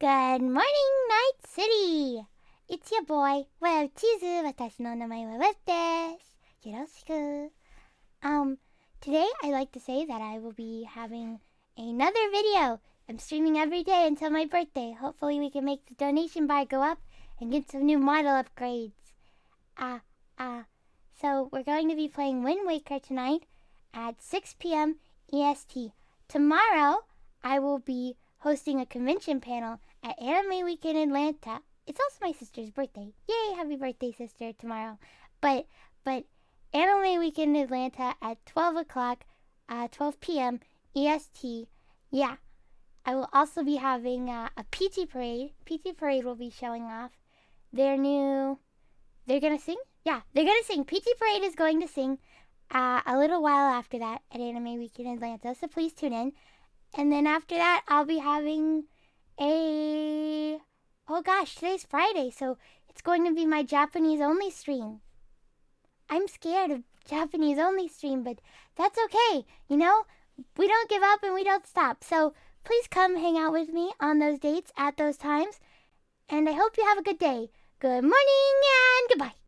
Good morning, Night City! It's your boy, Web Chizu. 私の名前は Web です。よろしく。Um, today I'd like to say that I will be having another video. I'm streaming every day until my birthday. Hopefully we can make the donation bar go up and get some new model upgrades. Ah, uh, ah. Uh, so we're going to be playing Wind Waker tonight at 6 p.m. EST. Tomorrow I will be hosting a convention panel at Anime Weekend Atlanta. It's also my sister's birthday. Yay, happy birthday, sister, tomorrow. But, but, Anime Weekend Atlanta at 12 o'clock, uh, 12 p.m. EST. Yeah. I will also be having uh, a PT Parade. PT Parade will be showing off their new. They're gonna sing? Yeah, they're gonna sing. PT Parade is going to sing uh, a little while after that at Anime Weekend Atlanta, so please tune in. And then after that, I'll be having a. Oh gosh, today's Friday, so it's going to be my Japanese only stream. I'm scared of Japanese only stream, but that's okay. You know, we don't give up and we don't stop. So please come hang out with me on those dates at those times. And I hope you have a good day. Good morning and goodbye.